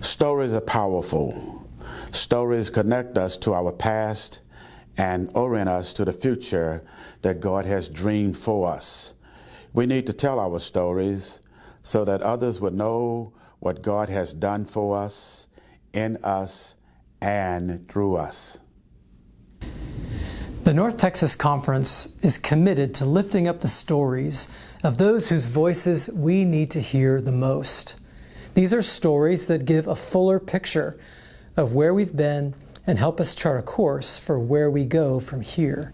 Stories are powerful. Stories connect us to our past and orient us to the future that God has dreamed for us. We need to tell our stories so that others would know what God has done for us, in us, and through us. The North Texas Conference is committed to lifting up the stories of those whose voices we need to hear the most. These are stories that give a fuller picture of where we've been and help us chart a course for where we go from here.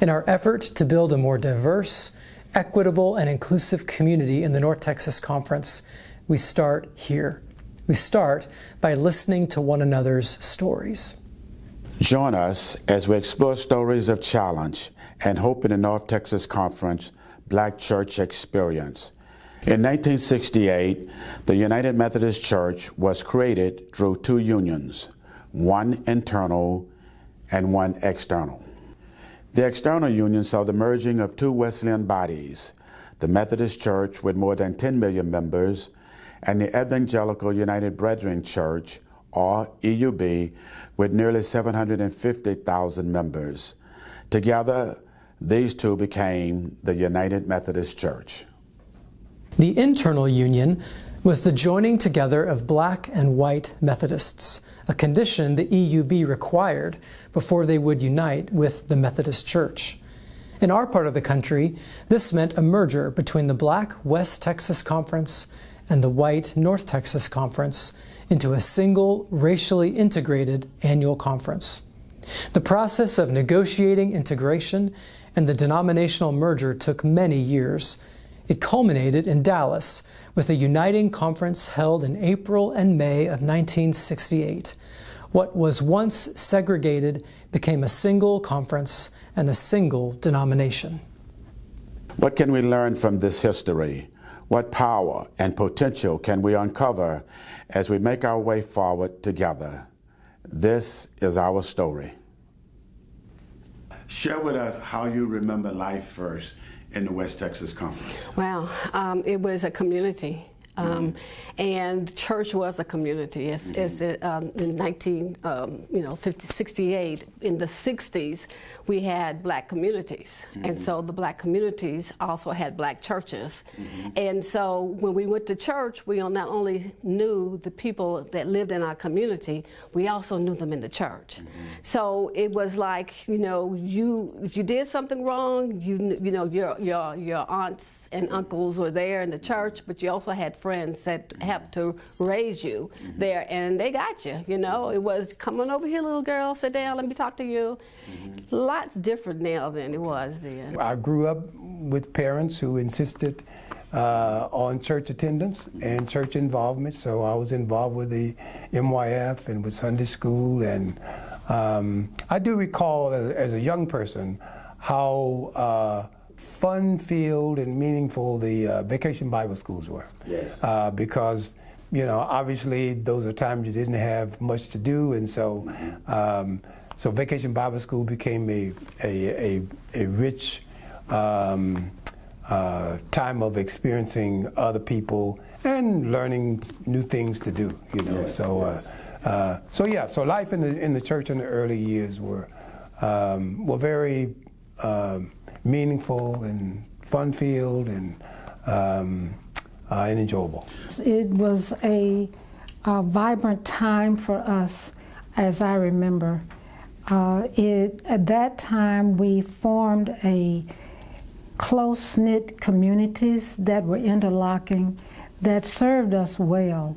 In our effort to build a more diverse, equitable, and inclusive community in the North Texas Conference, we start here. We start by listening to one another's stories. Join us as we explore stories of challenge and hope in the North Texas Conference Black Church Experience. In 1968, the United Methodist Church was created through two unions, one internal and one external. The external union saw the merging of two Wesleyan bodies, the Methodist Church with more than 10 million members and the Evangelical United Brethren Church, or EUB, with nearly 750,000 members. Together, these two became the United Methodist Church. The internal union was the joining together of black and white Methodists, a condition the EUB required before they would unite with the Methodist Church. In our part of the country, this meant a merger between the black West Texas Conference and the white North Texas Conference into a single racially integrated annual conference. The process of negotiating integration and the denominational merger took many years, it culminated in Dallas with a uniting conference held in April and May of 1968. What was once segregated became a single conference and a single denomination. What can we learn from this history? What power and potential can we uncover as we make our way forward together? This is our story. Share with us how you remember life first in the West Texas Conference? Wow, um, it was a community. Um, and church was a community. It's, it's um, in 19, um, you know, 50, 68, in the 60s, we had black communities. Mm -hmm. And so the black communities also had black churches. Mm -hmm. And so when we went to church, we not only knew the people that lived in our community, we also knew them in the church. Mm -hmm. So it was like, you know, you if you did something wrong, you you know, your your your aunts and uncles were there in the church, but you also had friends that helped to raise you mm-hmm. there, and they got you. You know, it was come on over here, little girl, sit down, let me talk to you. Mm-hmm. Lots different now than it was then. I grew up with parents who insisted uh, on church attendance and church involvement. So I was involved with the MYF and with Sunday school. And um, I do recall as, as, a young person how uh, fun-filled and meaningful the uh, vacation Bible schools were. Yes. Uh, because you know, obviously those are times you didn't have much to do, and so um, so Vacation Bible School became a a a, a rich um, uh, time of experiencing other people and learning new things to do. You know, yes, so uh, yes. uh, so yeah, so life in the in the church in the early years were um, were very um, meaningful and fun filled and um, uh, and enjoyable. It was a, a, vibrant time for us, as I remember. Uh, it, at that time, we formed a close-knit communities that were interlocking that served us well,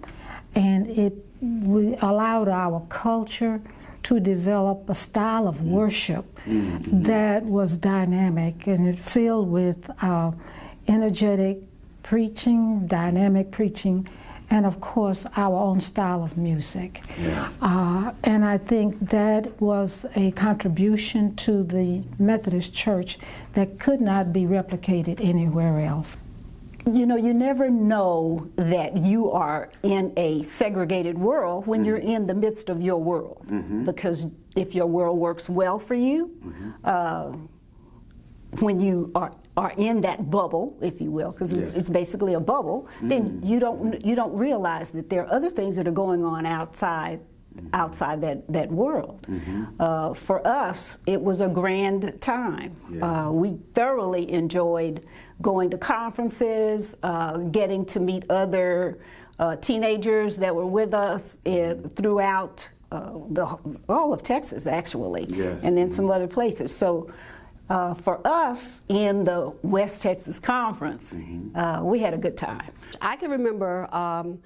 and it we allowed our culture to develop a style of worship mm -hmm. that was dynamic and it filled with uh, energetic preaching, dynamic preaching, and of course our own style of music. Yes. Uh, and I think that was a contribution to the Methodist Church that could not be replicated anywhere else. You know, you never know that you are in a segregated world when mm -hmm. you're in the midst of your world. Mm -hmm. Because if your world works well for you, mm -hmm. uh, when you are are in that bubble, if you will, because it's, Yes. it's basically a bubble, then you don't you don't realize that there are other things that are going on outside outside that that world. Uh, for us, it was a grand time. Uh, we thoroughly enjoyed going to conferences, uh, getting to meet other uh, teenagers that were with us uh, throughout uh, the, all of Texas, actually, Yes. and then some other places. So. Uh, for us in the West Texas Conference, uh, we had a good time. I can remember um,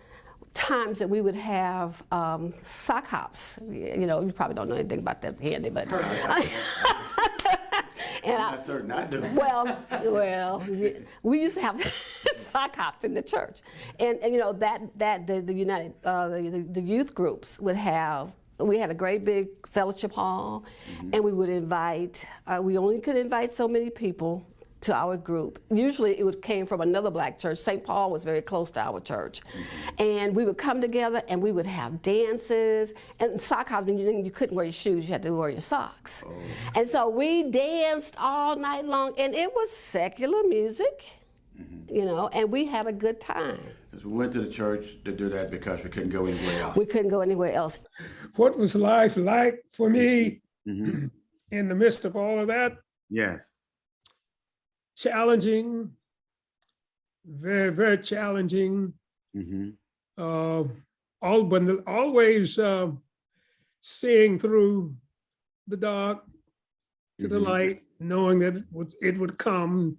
times that we would have um, sock hops. You know, you probably don't know anything about that candy, but. and I'm certain I do. well, well, we used to have sock hops in the church, and, and you know that that the, the United uh, the, the youth groups would have. We had a great big fellowship hall, and we would invite. Uh, we only could invite so many people to our group. Usually, it would came from another black church. St. Paul was very close to our church, mm-hmm. and we would come together and we would have dances. And sock hops, you, you couldn't wear your shoes; you had to wear your socks. Oh. And so we danced all night long, and it was secular music, mm-hmm. you know, and we had a good time. Because we went to the church to do that because we couldn't go anywhere else. We couldn't go anywhere else. what was life like for me mm-hmm. in the midst of all of that? Yes. Challenging, very, very challenging. hmm Uh, all, but always uh, seeing through the dark to the Mhm. light, knowing that it would, it would come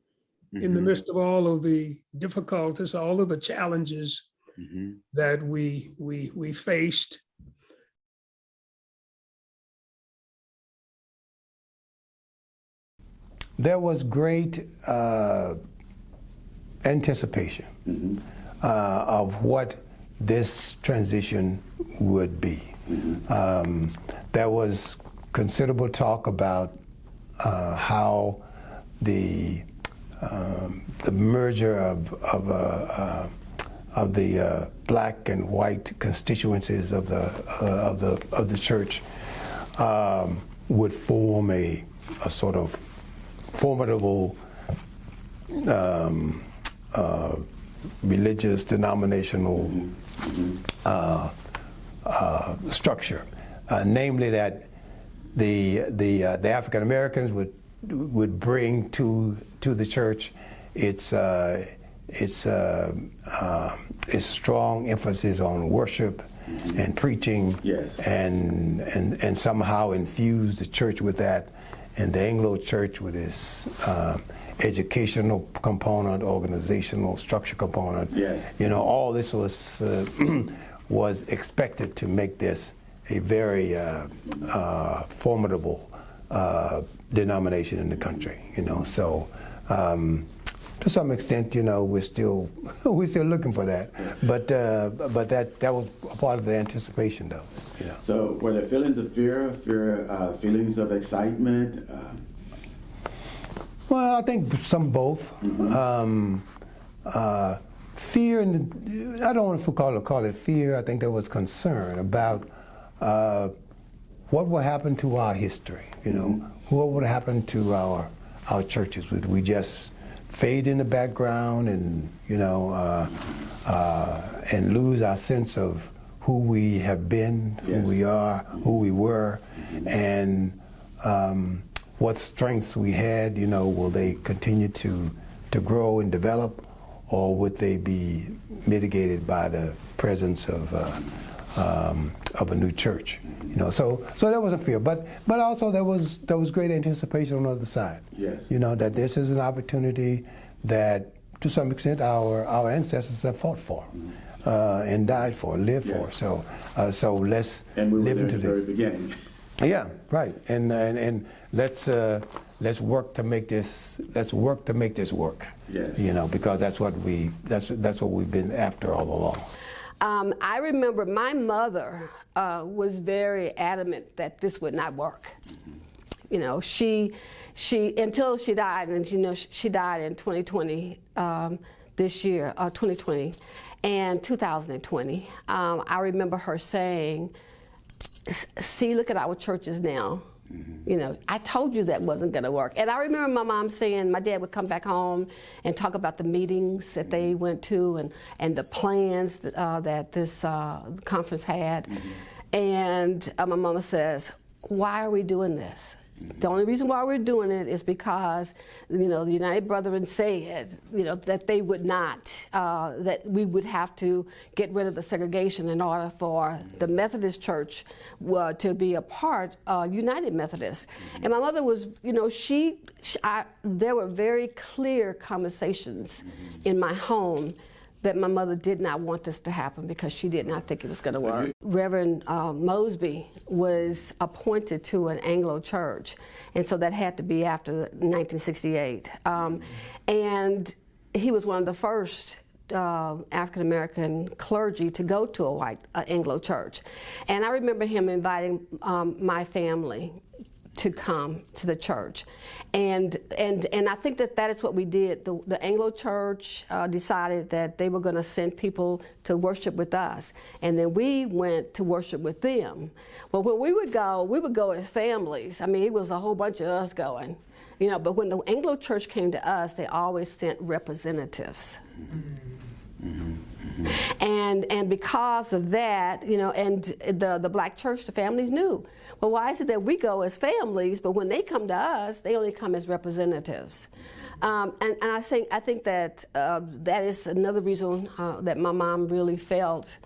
in the Mhm. midst of all of the difficulties, all of the challenges hmm that we we we faced. There was great uh, anticipation uh, of what this transition would be. Um, there was considerable talk about uh, how the um, the merger of of, uh, uh, of the uh, black and white constituencies of the uh, of the of the church um, would form a, a sort of formidable um, uh, religious denominational uh, uh, structure, uh, namely that the the uh, the African Americans would would bring to to the church its uh, its uh, uh, its strong emphasis on worship and preaching, Yes. and and and somehow infuse the church with that, and the Anglo Church with its uh, educational component, organizational structure component. Yes. You know, all this was uh, was expected to make this a very uh, uh, formidable uh, denomination in the country. You know, so. Um, to some extent, you know, we're still we're still looking for that, but uh, but that that was a part of the anticipation, though. You know. So were there feelings of fear, fear, uh, feelings of excitement? Uh, Well, I think some both. Um, uh, fear and I don't want to call it call it fear. I think there was concern about uh, what will happen to our history. You know, what would happen to our our churches? Would we just fade in the background and you know uh, uh, and lose our sense of who we have been, who Yes. we are, who we were, and um, what strengths we had, you know, will they continue to, to grow and develop, or would they be mitigated by the presence of, uh, um, of a new church? You know, so so there was a fear, but but also there was there was great anticipation on the other side. Yes. You know that this is an opportunity that, to some extent, our our ancestors have fought for, uh, and died for, lived for. So uh, so let's and we were live there into the the very beginning. yeah, right. And and, and let's uh, let's work to make this let's work to make this work. Yes. You know, because that's what we that's that's what we've been after all along. Um, I remember my mother uh, was very adamant that this would not work. You know, she, she until she died, and you know, she died in 2020 um, this year, uh, 2020, and 2020. Um, I remember her saying, "See, look at our churches now. You know, I told you that wasn't going to work. And I remember my mom saying, my dad would come back home and talk about the meetings that they went to and, and the plans that, uh, that this uh, conference had. And uh, my mama says, why are we doing this? The only reason why we're doing it is because, you know, the United Brethren said, you know, that they would not, uh, that we would have to get rid of the segregation in order for the Methodist Church uh, to be a part, uh, United Methodist. And my mother was, you know, she, she I, there were very clear conversations in my home that my mother did not want this to happen because she did not think it was going to work. Reverend uh, Mosby was appointed to an Anglo church, and so that had to be after 1968. Um, and he was one of the first uh, African American clergy to go to a white uh, Anglo church. And I remember him inviting um, my family to come to the church. And, and, and I think that that is what we did. The, the Anglo Church uh, decided that they were going to send people to worship with us. And then we went to worship with them. But when we would go, we would go as families. I mean, it was a whole bunch of us going. You know, but when the Anglo Church came to us, they always sent representatives. And, and because of that, you know, and the, the black church, the families knew. Well, why is it that we go as families, but when they come to us, they only come as representatives? Um, and, and I think I think that uh, that is another reason uh, that my mom really felt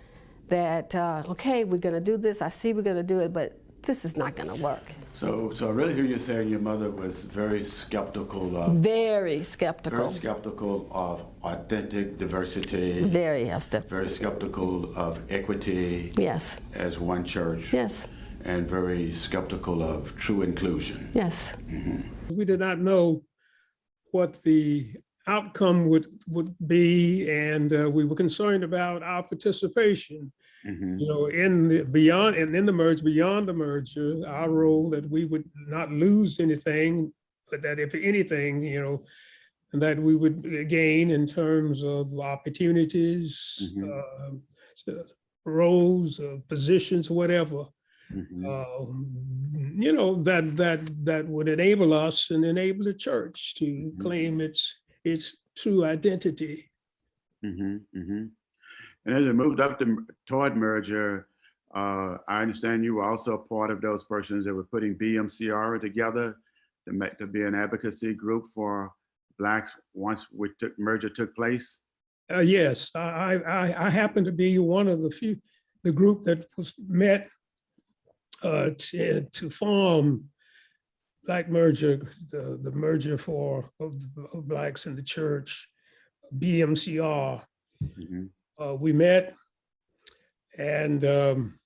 that uh, okay, we're going to do this. I see we're going to do it, but this is not going to work. So, so I really hear you saying your mother was very skeptical of Very skeptical. very skeptical of authentic diversity. Very yes, def- very skeptical of equity yes, as one church. yes, And very skeptical of true inclusion. yes. We did not know what the outcome would, would be, and uh, we were concerned about our participation. Mhm. You know, in the beyond, and in the merge, beyond the merger, our role that we would not lose anything, but that if anything, you know, that we would gain in terms of opportunities, Mhm. uh, roles, uh, positions, whatever. Mhm. um, you know, that, that, that would enable us and enable the church to Mhm. claim its, its true identity. hmm hmm And as it moved up to, toward merger, uh, I understand you were also part of those persons that were putting BMCR together to make to be an advocacy group for blacks once we took merger took place. Uh, yes, I, I, I happen to be one of the few, the group that was met uh, to, to form Black Merger, the, the merger for of, of blacks in the church, BMCR. Mhm. Uh, we met and um,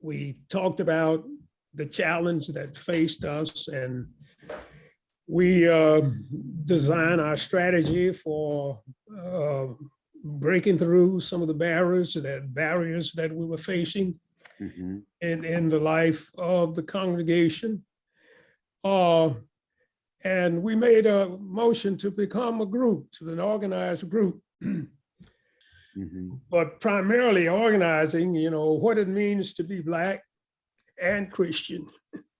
we talked about the challenge that faced us and we uh, designed our strategy for uh, breaking through some of the barriers that barriers that we were facing Mhm. in, in the life of the congregation. Uh, and we made a motion to become a group, to an organized group. Mhm. but primarily organizing, you know, what it means to be Black and Christian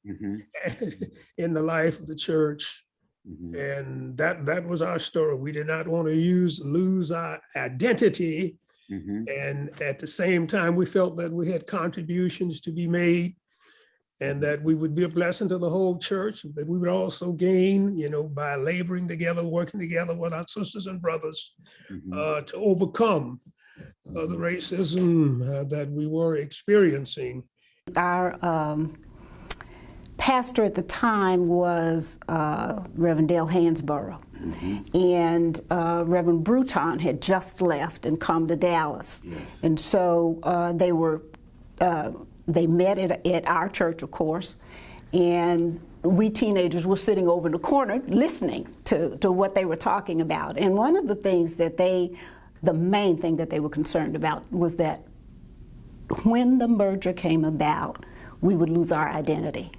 Mhm. in the life of the church. Mhm. And that, that was our story. We did not want to use, lose our identity. Mhm. And at the same time, we felt that we had contributions to be made and that we would be a blessing to the whole church, that we would also gain, you know, by laboring together, working together with our sisters and brothers Mhm. uh, to overcome uh, the racism uh, that we were experiencing. Our um, pastor at the time was uh, Reverend Dale Hansborough. And uh, Reverend Bruton had just left and come to Dallas. Yes. And so uh, they were, uh, they met at, at our church, of course, and we teenagers were sitting over in the corner listening to, to what they were talking about. And one of the things that they, the main thing that they were concerned about was that when the merger came about, we would lose our identity.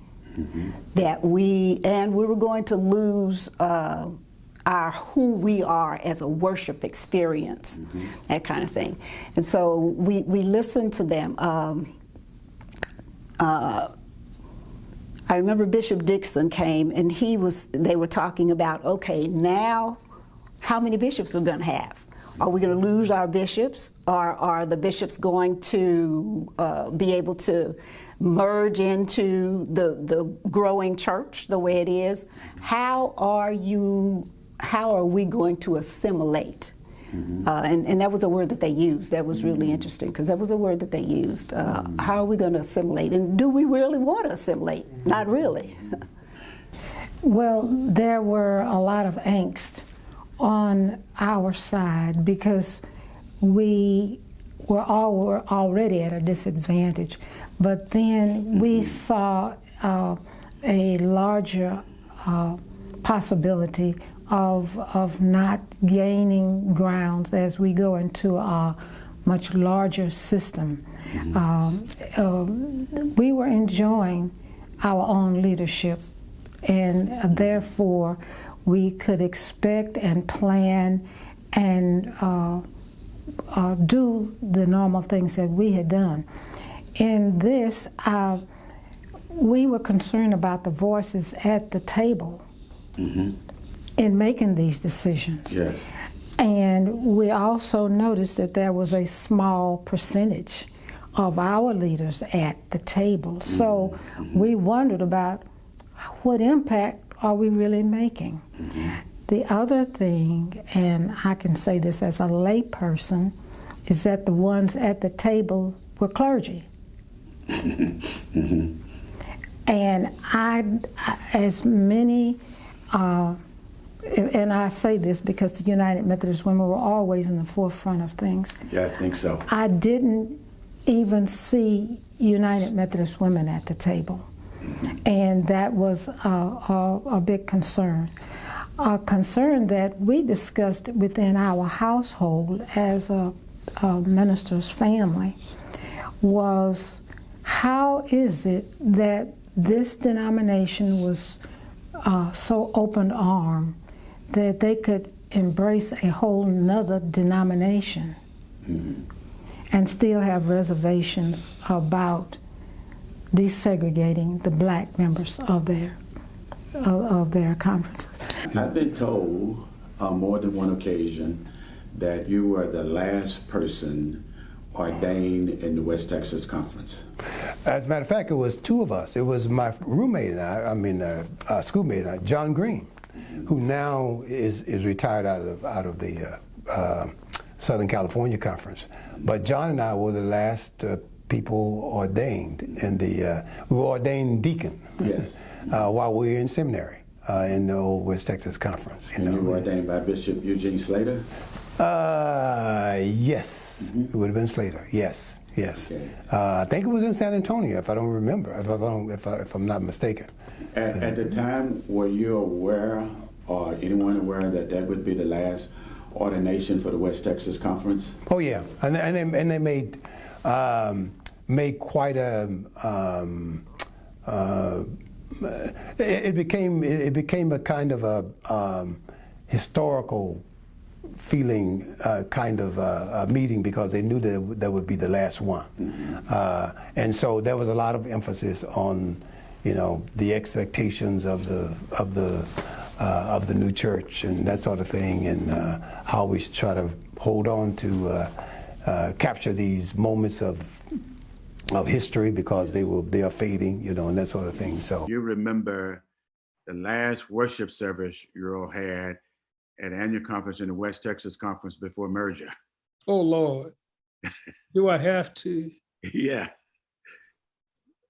That we, and we were going to lose uh, our who we are as a worship experience, that kind of thing. And so we, we listened to them. Um, uh, I remember Bishop Dixon came and he was, they were talking about, okay, now how many bishops we're going to have? Are we going to lose our bishops? Or are the bishops going to uh, be able to merge into the, the growing church the way it is? How are you, how are we going to assimilate? Uh, and, and that was a word that they used. That was really interesting because that was a word that they used. Uh, how are we going to assimilate? And do we really want to assimilate? Not really. Well, there were a lot of angst on our side because we were all were already at a disadvantage. But then we saw uh, a larger uh, possibility of, of not gaining grounds as we go into a much larger system. Um, uh, we were enjoying our own leadership, and therefore we could expect and plan and uh, uh, do the normal things that we had done. In this, uh, we were concerned about the voices at the table in making these decisions. Yes. And we also noticed that there was a small percentage of our leaders at the table. So mm-hmm. we wondered about what impact are we really making? Mm-hmm. The other thing, and I can say this as a layperson, is that the ones at the table were clergy. Mm-hmm. And I, as many, uh, and I say this because the United Methodist Women were always in the forefront of things. Yeah, I think so. I didn't even see United Methodist Women at the table. And that was a, a, a big concern. A concern that we discussed within our household as a, a minister's family was how is it that this denomination was uh, so open armed that they could embrace a whole nother denomination and still have reservations about desegregating the black members of their of, of their conferences. I've been told on more than one occasion that you were the last person ordained in the West Texas Conference. As a matter of fact, it was two of us. It was my roommate and I, I mean, uh, uh, schoolmate, uh, John Green, who now is, is retired out of, out of the uh, uh, Southern California Conference. But John and I were the last uh, people ordained in the, uh, we were ordained deacon Yes. uh, while we were in seminary uh, in the old West Texas Conference. You And you were ordained by Bishop Eugene Slater? Uh, yes, it would have been Slater. Yes, yes. Okay. Uh, I think it was in San Antonio, if I don't remember, if, I don't, if, I, if I'm not mistaken. At, at the time, were you aware or anyone aware that that would be the last ordination for the West Texas Conference? Oh yeah, and and they, and they made um, made quite a. Um, uh, it, it became it became a kind of a um, historical feeling uh, kind of uh, a meeting because they knew that that would be the last one, uh, and so there was a lot of emphasis on, you know, the expectations of the of the uh, of the new church and that sort of thing, and uh, how we should try to hold on to uh, uh, capture these moments of of history because they will they are fading, you know, and that sort of thing. So You remember the last worship service you all had at annual conference in the West Texas Conference before merger. Oh, Lord. Do I have to? yeah.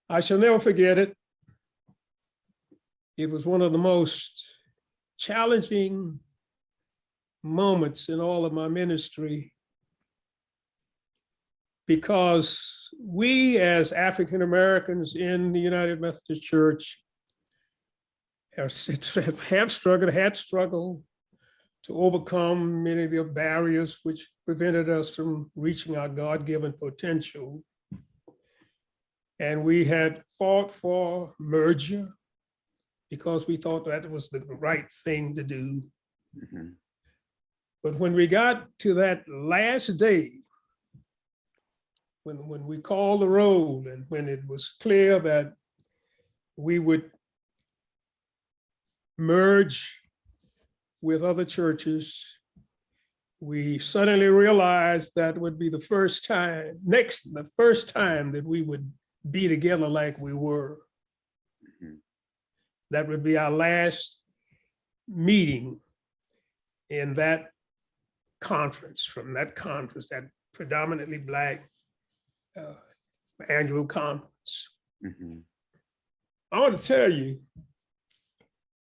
I shall never forget it. It was one of the most challenging moments in all of my ministry because we as African Americans in the United Methodist Church have have struggled, had struggled to overcome many of the barriers which prevented us from reaching our God-given potential. And we had fought for merger because we thought that was the right thing to do. Mhm. But when we got to that last day, when, when we called the roll and when it was clear that we would merge with other churches. We suddenly realized that would be the first time, next, the first time that we would be together like we were. Mhm. That would be our last meeting in that conference, from that conference, that predominantly black uh, annual conference. Mhm. I want to tell you,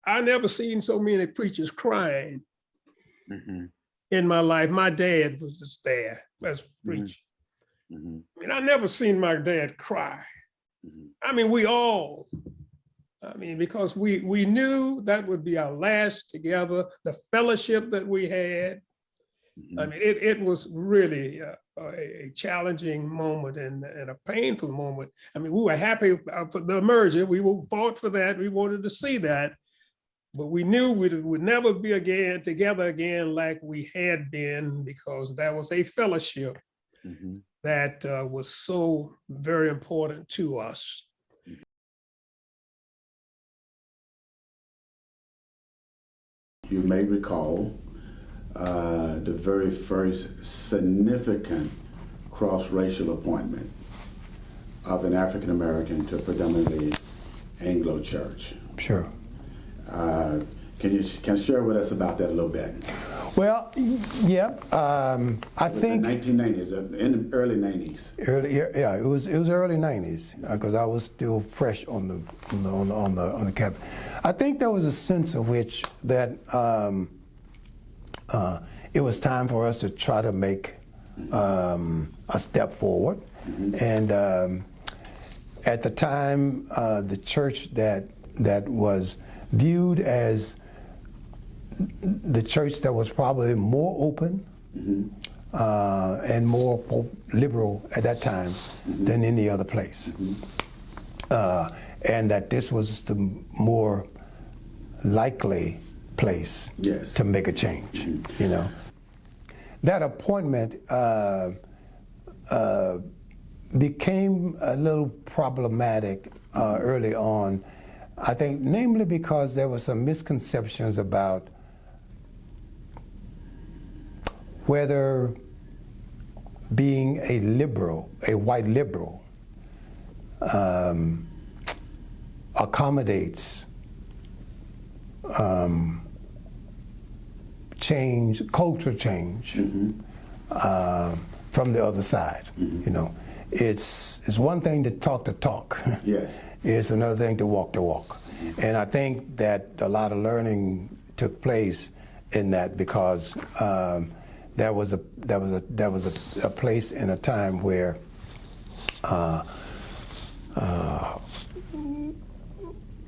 I never seen so many preachers crying Mhm. in my life. My dad was just there as preacher. Mhm. And I never seen my dad cry. Mhm. I mean, we all, I mean, because we we knew that would be our last together, the fellowship that we had. I Mhm. mean, it, it was really a, a challenging moment and, and a painful moment. I mean, we were happy uh, for the merger. We fought for that. We wanted to see that. But we knew we would never be again together again like we had been because that was a fellowship Mhm. that uh, was so very important to us. You may recall uh, the very first significant cross-racial appointment of an African American to a predominantly Anglo church. Sure. Uh, can you can you share with us about that a little bit? Well, yeah, um, I In the think 1990s, uh, in the early 90s. early, yeah, it was it was early '90s because I was still fresh on the on the on the on the, on the cabinet. I think there was a sense of which that um, uh, it was time for us to try to make um, a step forward, and um, at the time, uh, the church that that was viewed as the church that was probably more open uh, and more liberal at that time than any other place. Uh, and that this was the more likely place Yes. to make a change, you know. That appointment uh, uh, became a little problematic uh, early on, I think, namely because there were some misconceptions about whether being a liberal, a white liberal, um, accommodates um, change, culture change uh, from the other side. You know, it's it's one thing to talk the talk. Yes. it's another thing to walk the walk, and I think that a lot of learning took place in that because um, that was a that was a that was a, a place in a time where. Uh, uh,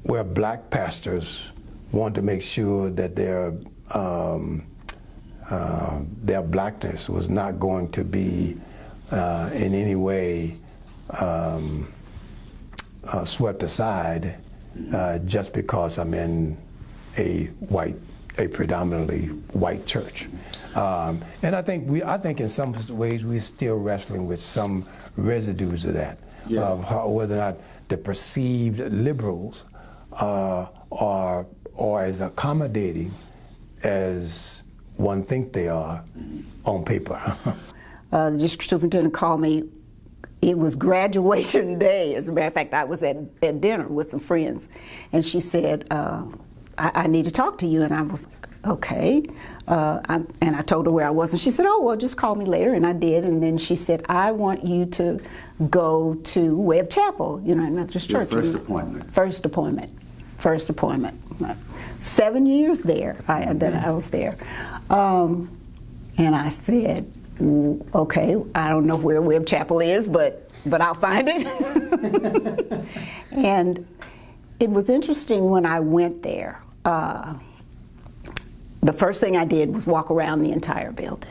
where black pastors want to make sure that their um, uh, their blackness was not going to be uh, in any way um, uh, swept aside uh, just because I'm in a white, a predominantly white church. Um, and I think we, I think in some ways we're still wrestling with some residues of that, Yeah. of how, whether or not the perceived liberals uh, are, are as accommodating as one think they are on paper. Uh, the district superintendent called me. It was graduation day. As a matter of fact, I was at, at dinner with some friends, and she said, uh, I, "I need to talk to you." And I was like, "Okay." Uh, I, and I told her where I was, and she said, "Oh, well, just call me later." And I did. And then she said, "I want you to go to Webb Chapel, United Methodist Your Church." first appointment. First appointment. First appointment. Seven years there. I, that I was there, um, and I said, "Mm, "Okay, I don't know where Webb Chapel is, but but I'll find it." and it was interesting when I went there. Uh, the first thing I did was walk around the entire building,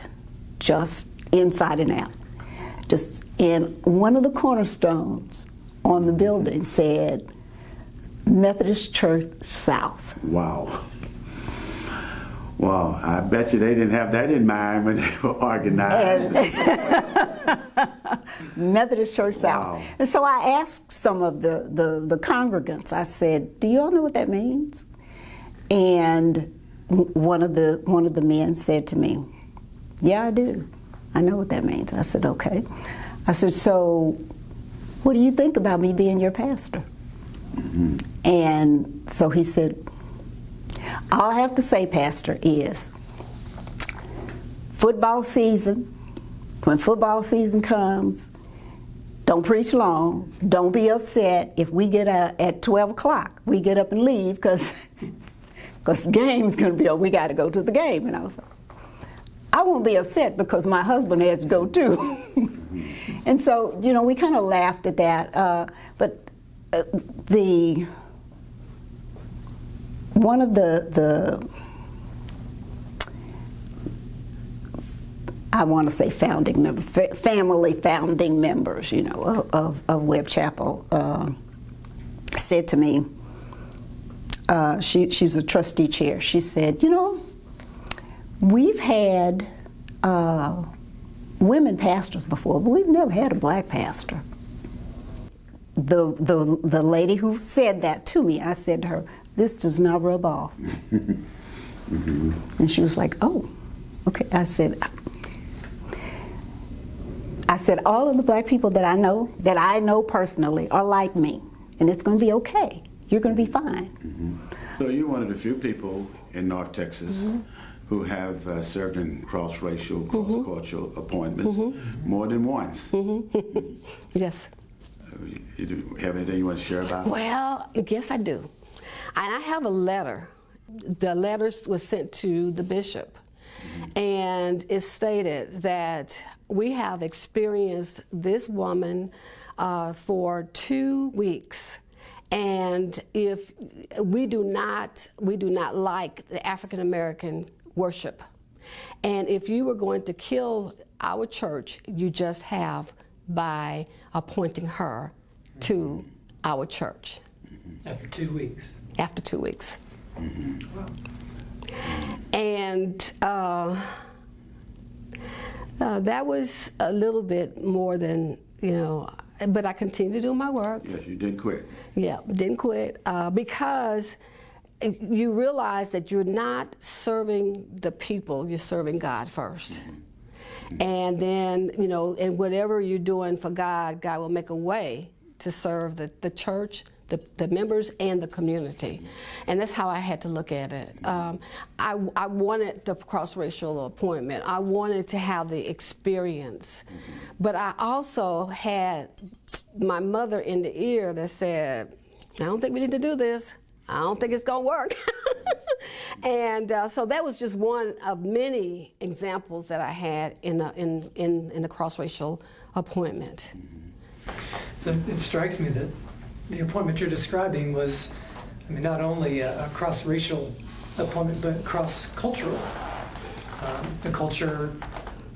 just inside and out. Just and one of the cornerstones on the building said Methodist Church South. Wow. Wow, I bet you they didn't have that in mind when they were organized. Methodist Church South. And so I asked some of the, the, the congregants, I said, Do you all know what that means? And one of the one of the men said to me, Yeah, I do. I know what that means. I said, Okay. I said, So what do you think about me being your pastor? Mm-hmm. And so he said, All I have to say, Pastor, is football season, when football season comes, don't preach long. Don't be upset if we get out at 12 o'clock. We get up and leave because because the game's going to be over. We got to go to the game. And I was like, I won't be upset because my husband has to go too. and so, you know, we kind of laughed at that. Uh, but uh, the one of the the I want to say founding member, family founding members, you know, of, of, Webb Chapel, uh, said to me, uh, she, she's a trustee chair, she said, you know, we've had uh, women pastors before, but we've never had a black pastor. The, the, the lady who said that to me, I said to her, this does not rub off. And she was like, oh, okay. I said, I said, all of the black people that I know, that I know personally, are like me, and it's going to be okay. You're going to be fine. So you're one of the few people in North Texas who have uh, served in cross-racial, cross-cultural appointments more than once. Yes. Uh, You do have anything you want to share about? Well, yes, I do. And I have a letter. The letter was sent to the bishop, and it stated that we have experienced this woman uh, for two weeks. And if we do not, we do not like the African American worship. And if you were going to kill our church, you just have by appointing her to our church After two weeks. after two weeks. And uh, uh, that was a little bit more than, you know, but I continued to do my work. Yes, you didn't quit. Yeah, didn't quit uh, because you realize that you're not serving the people, you're serving God 1st And then, you know, and whatever you're doing for God, God will make a way to serve the, the church, the, the members, and the community. And that's how I had to look at it. Um, I, I wanted the cross racial appointment, I wanted to have the experience. But I also had my mother in the ear that said, I don't think we need to do this. I don't think it's going to work. and uh, so that was just one of many examples that I had in a, in, in, in a cross racial appointment. So it strikes me that the appointment you're describing was, I mean, not only a, a cross-racial appointment, but cross-cultural. Um, the culture,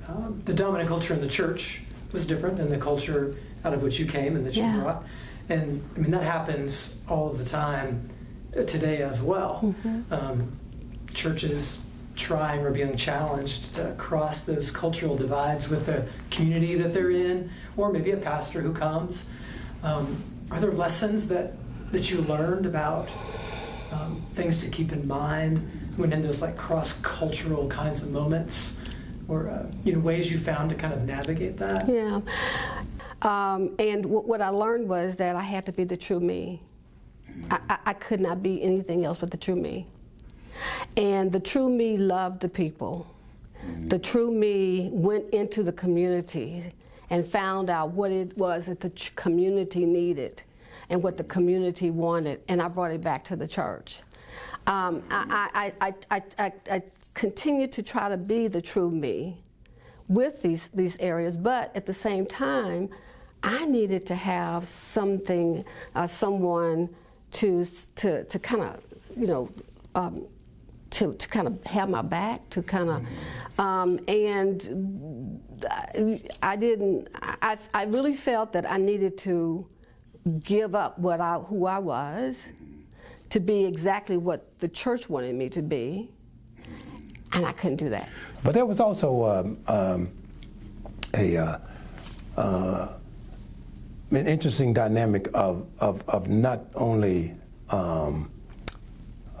um, the dominant culture in the church was different than the culture out of which you came and that you Yeah. brought. And I mean, that happens all of the time uh, today as well. Um, churches trying or being challenged to cross those cultural divides with the community that they're in, or maybe a pastor who comes. Um, are there lessons that, that you learned about um, things to keep in mind when in those like cross-cultural kinds of moments, or uh, you know ways you found to kind of navigate that? Yeah. Um, and what I learned was that I had to be the true me. I, I, I could not be anything else but the true me. And the true me loved the people. The true me went into the community and found out what it was that the community needed and what the community wanted, and I brought it back to the church. Um, I, I, I, I, I, I continue to try to be the true me with these, these areas, but at the same time, I needed to have something, uh, someone to, to, to kind of, you know, um, to, to kind of have my back, to kind of, um, and I, I didn't, I, I really felt that I needed to give up what I, who I was to be exactly what the church wanted me to be, and I couldn't do that. But there was also um, um, a uh, uh, an interesting dynamic of, of, of not only um,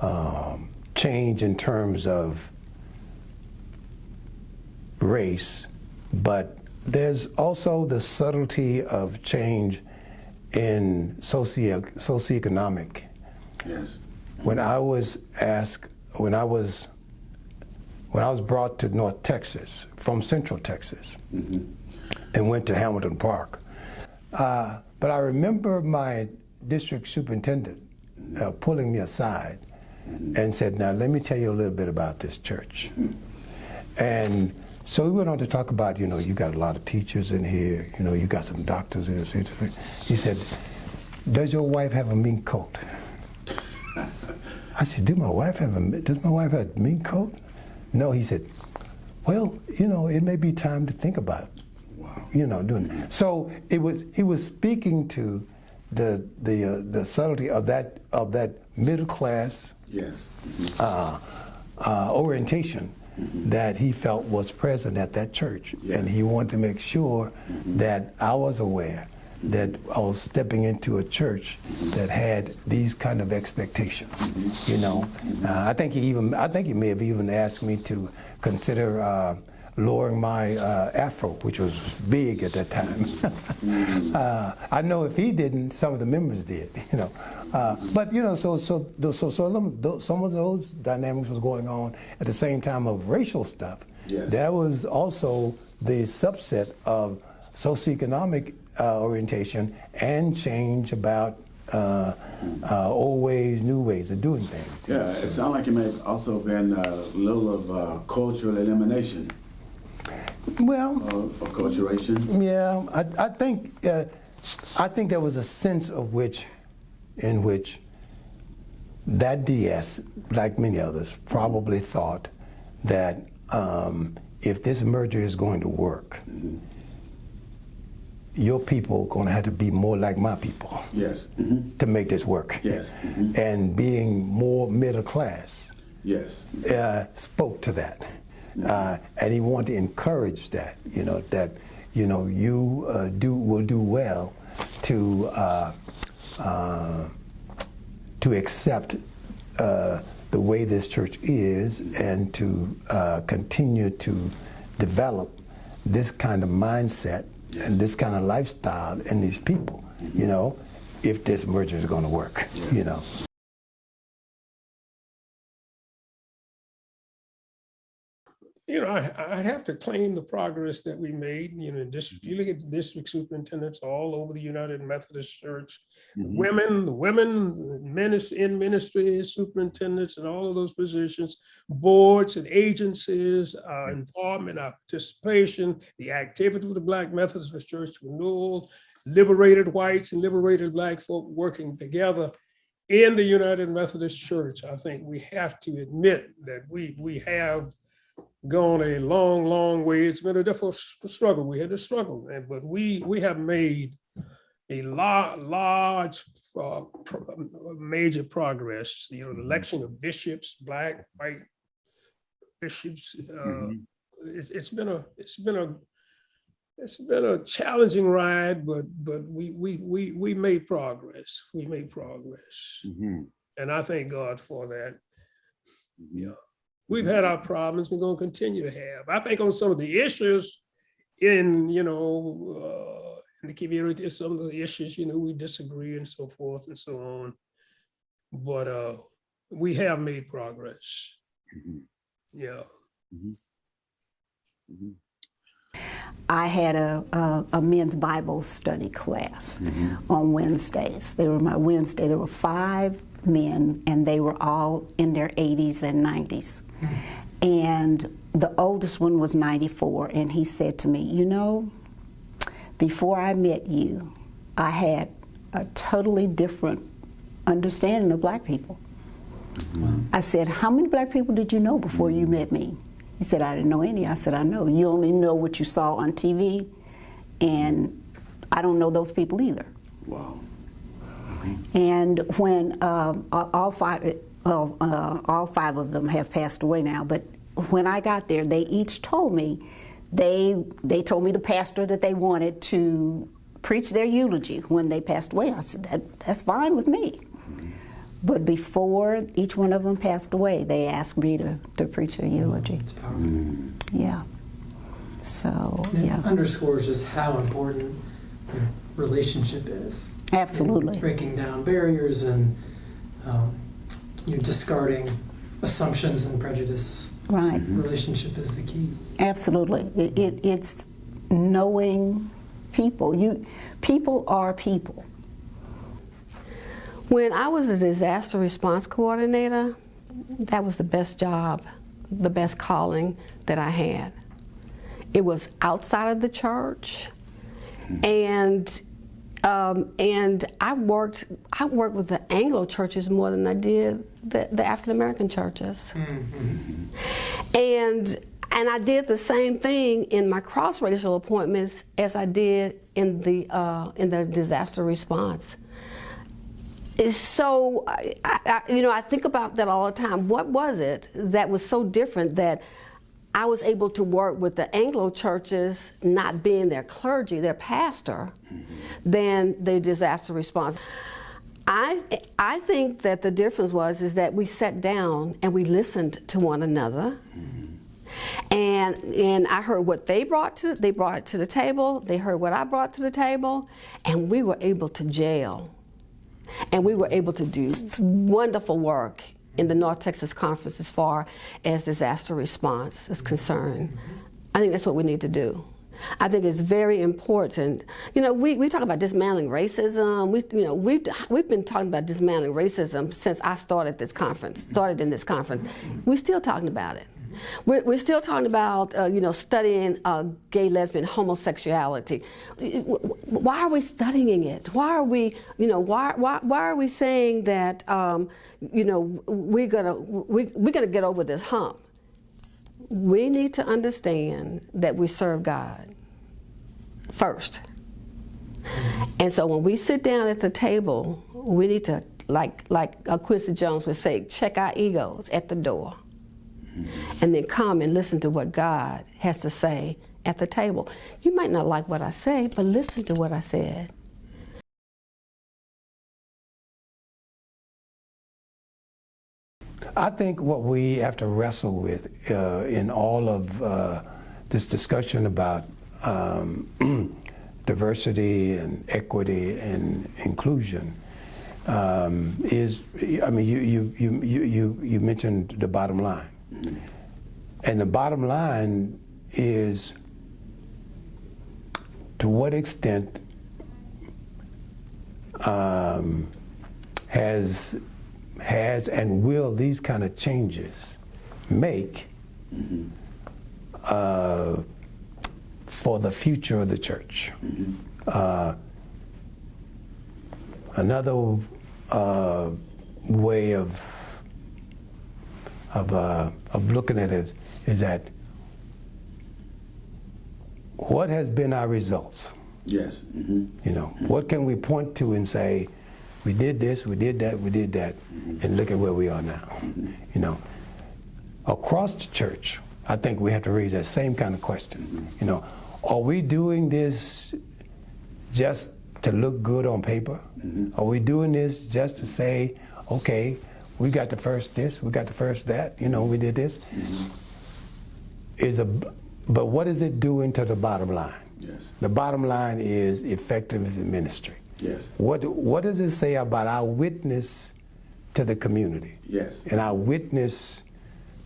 um, change in terms of race, but there's also the subtlety of change in socio socioeconomic. Yes. When I was asked, when I was when I was brought to North Texas from Central Texas, and went to Hamilton Park, uh, but I remember my district superintendent uh, pulling me aside and said, "Now let me tell you a little bit about this church." And so we went on to talk about, you know, you got a lot of teachers in here, you know, you got some doctors in here. He said, "Does your wife have a mink coat?" I said, "Do my wife have a? Does my wife have a mink coat?" No, he said, "Well, you know, it may be time to think about it." You know, doing it. So it was. He was speaking to the the uh, the subtlety of that of that middle class Yes. uh, uh, orientation that he felt was present at that church. And he wanted to make sure that I was aware that I was stepping into a church that had these kind of expectations. You know, uh, I think he even I think he may have even asked me to consider. Uh, lowering my uh, afro, which was big at that time. uh, I know if he didn't, some of the members did. You know, uh, but you know, so so so so them- some of those dynamics was going on at the same time of racial stuff. Yes. That was also the subset of socioeconomic uh, orientation and change about uh, uh, old ways, new ways of doing things. Yeah, it sounds like it may have also been a little of uh, cultural elimination Well, of acculturation. Yeah, I, I think uh, I think there was a sense of which, in which that DS, like many others, probably thought that um, if this merger is going to work, your people are going to have to be more like my people Yes. hmm to make this work. Yes. Mhm. And being more middle class Yes. uh, spoke to that, uh, and he wanted to encourage that. You know that you know you uh, do will do well to uh, uh, to accept uh, the way this church is, and to uh, continue to develop this kind of mindset and this kind of lifestyle in these people. You know, if this merger is going to work. You know. You know, I, I'd have to claim the progress that we made, you know, this, you mm-hmm. look at district superintendents all over the United Methodist Church. Mm-hmm. Women, the women, ministry, in ministry, superintendents and all of those positions, boards and agencies, our involvement, our participation, the activity of the Black Methodist Church renewal, liberated whites and liberated black folk working together in the United Methodist Church. I think we have to admit that we, we have gone a long, long way. It's been a difficult struggle. We had to struggle, and but we we have made a lot, large, uh, pro- um, major progress. You know, the mm-hmm. election of bishops, black, white bishops. Uh, mm-hmm. it's, it's been a it's been a it's been a challenging ride, but but we we we we made progress. We made progress, mm-hmm. and I thank God for that. Yeah, we've had our problems. We're going to continue to have. I think on some of the issues in you know uh, in the community, some of the issues you know we disagree and so forth and so on. But uh, we have made progress. Yeah. I had a, a, a men's Bible study class on Wednesdays. They were my Wednesday. There were five men, and they were all in their 80s and 90s. And the oldest one was 94, and he said to me, You know, before I met you, I had a totally different understanding of black people. I said, How many black people did you know before you met me? He said, I didn't know any. I said, I know. You only know what you saw on TV, and I don't know those people either. Wow. And when um, all all five, well, uh, all five of them have passed away now, but when I got there, they each told me they they told me the pastor that they wanted to preach their eulogy when they passed away. I said, that, that's fine with me. But before each one of them passed away, they asked me to, to preach their eulogy. It's powerful. Yeah. So, It yeah, underscores just how important the relationship is. Absolutely. Breaking down barriers and um, you know, discarding assumptions and prejudice. Right. Relationship is the key. Absolutely. It, it, it's knowing people. You, people are people. When I was a disaster response coordinator, that was the best job, the best calling that I had. It was outside of the church, and um, and I worked I worked with the Anglo churches more than I did the, the African American churches, and and I did the same thing in my cross racial appointments as I did in the uh, in the disaster response. Is so I, I, you know i think about that all the time. What was it that was so different that i was able to work with the anglo churches not being their clergy their pastor than the disaster response. I, I think that the difference was is that we sat down and we listened to one another. And and I heard what they brought to they brought it to the table they heard what I brought to the table and we were able to jail. And we were able to do wonderful work in the North Texas Conference as far as disaster response is concerned. I think that's what we need to do. I think it's very important. You know, we, we talk about dismantling racism. We, you know, we've, we've been talking about dismantling racism since I started this conference, started in this conference. We're still talking about it. We're, we're still talking about, uh, you know, studying uh, gay, lesbian, homosexuality. Why are we studying it? Why are we, you know, why, why, why are we saying that, um, you know, we're gonna, we, we're gonna get over this hump? We need to understand that we serve God first. And so when we sit down at the table, we need to, like, like uh, Quincy Jones would say, check our egos at the door and then come and listen to what God has to say at the table. You might not like what I say, but listen to what I said. I think what we have to wrestle with uh, in all of uh, this discussion about um, diversity and equity and inclusion um, is, I mean, you, you, you, you, you mentioned the bottom line. And the bottom line is to what extent um, has has and will these kind of changes make uh, for the future of the church? Uh, another uh, way of of, uh, of looking at it is that what has been our results? Yes. Mm-hmm. You know, what can we point to and say, we did this, we did that, we did that, mm-hmm. and look at where we are now. Mm-hmm. You know, across the church, I think we have to raise that same kind of question. You know, are we doing this just to look good on paper? Are we doing this just to say, okay, we got the first this, we got the first that, you know, we did this? Is a, but what is it doing to the bottom line? Yes. The bottom line is effectiveness in ministry. Yes. What what does it say about our witness to the community? Yes. And our witness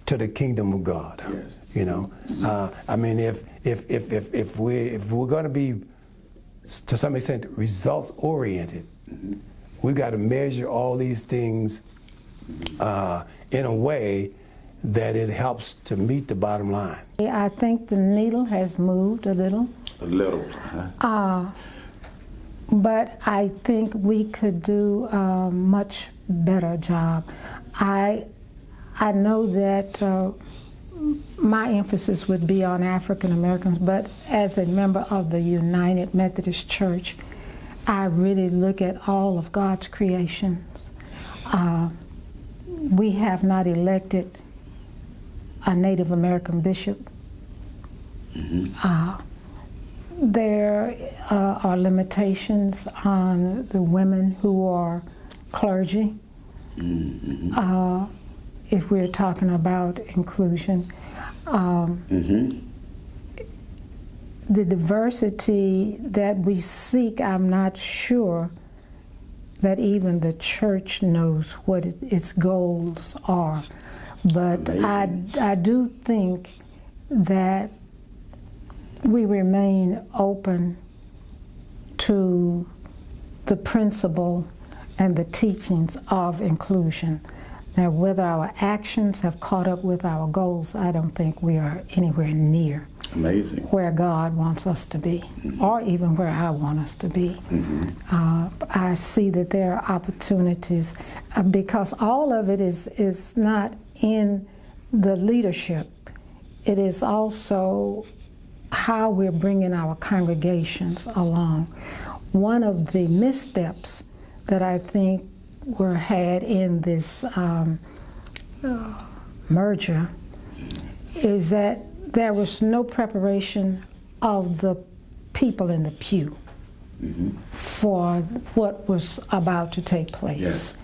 to the kingdom of God. Yes. You know, uh, I mean, if if if if if we if we're going to be to some extent results oriented, we've got to measure all these things uh, in a way that it helps to meet the bottom line. I think the needle has moved a little. A little. huh? Uh, but I think we could do a much better job. I, I know that uh, my emphasis would be on African Americans, but as a member of the United Methodist Church, I really look at all of God's creations. Uh, we have not elected a Native American bishop. Uh, there uh, are limitations on the women who are clergy. Uh, if we're talking about inclusion, um, the diversity that we seek, I'm not sure that even the church knows what it, its goals are. But I, I do think that we remain open to the principle and the teachings of inclusion. Now, whether our actions have caught up with our goals, I don't think we are anywhere near Amazing. where God wants us to be, or even where I want us to be. Uh, I see that there are opportunities uh, because all of it is is not in the leadership. It is also how we're bringing our congregations along. One of the missteps that I think were had in this um, merger is that there was no preparation of the people in the pew for what was about to take place. Yes.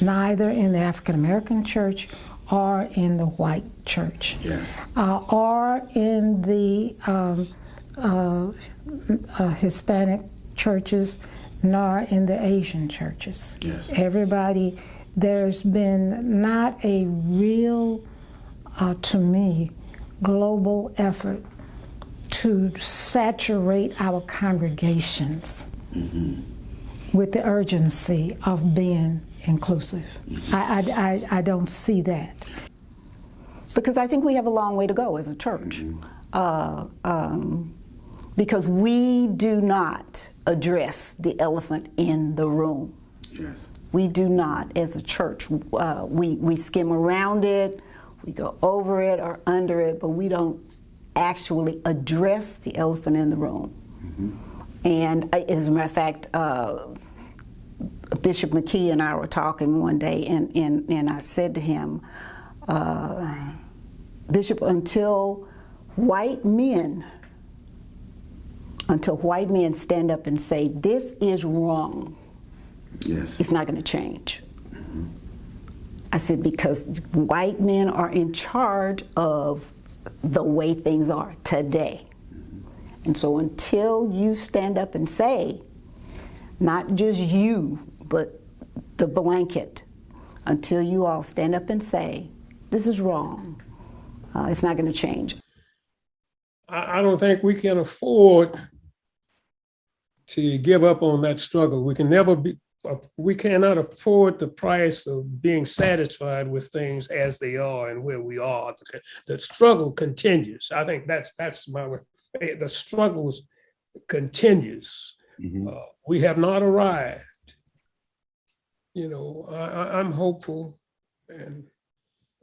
Neither in the African American church or in the white church, Yes. uh, or in the um, uh, uh, Hispanic churches, nor in the Asian churches. Yes. Everybody, there's been not a real, uh, to me, global effort to saturate our congregations with the urgency of being inclusive. I, I, I, I don't see that. because I think we have a long way to go as a church. Uh, um, because we do not address the elephant in the room. Yes. We do not, as a church. Uh, we, we skim around it, we go over it or under it, but we don't actually address the elephant in the room. And uh, as a matter of fact, uh, Bishop McKee and I were talking one day, and, and, and I said to him, uh, Bishop, until white men, until white men stand up and say, this is wrong, Yes. it's not going to change. I said, because white men are in charge of the way things are today. And so until you stand up and say, not just you, but the blanket, until you all stand up and say, this is wrong, uh, it's not going to change. I, I don't think we can afford to give up on that struggle. We can never be, uh, we cannot afford the price of being satisfied with things as they are and where we are. The- struggle continues. I think that's, that's my, eh, the struggles continues. Mhm. Uh, We have not arrived. You know, I, I, I'm hopeful and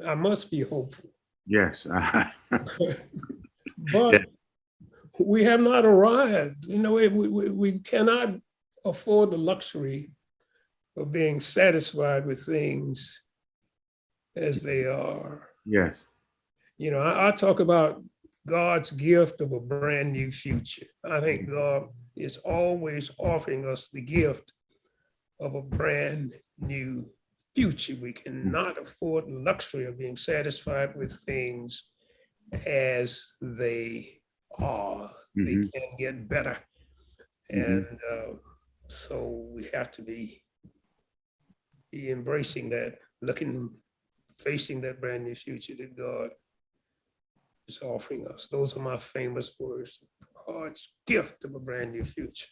I must be hopeful. Yes. But we have not arrived, you know, we, we, we cannot afford the luxury of being satisfied with things as they are. yes. You know, I, I talk about God's gift of a brand new future. I think mm-hmm. God is always offering us the gift of a brand new future. We mm. cannot afford the luxury of being satisfied with things as they are. They Mhm. can get better. Mhm. And uh, so we have to be, be embracing that, looking, facing that brand new future that God is offering us. Those are my famous words, God's gift of a brand new future.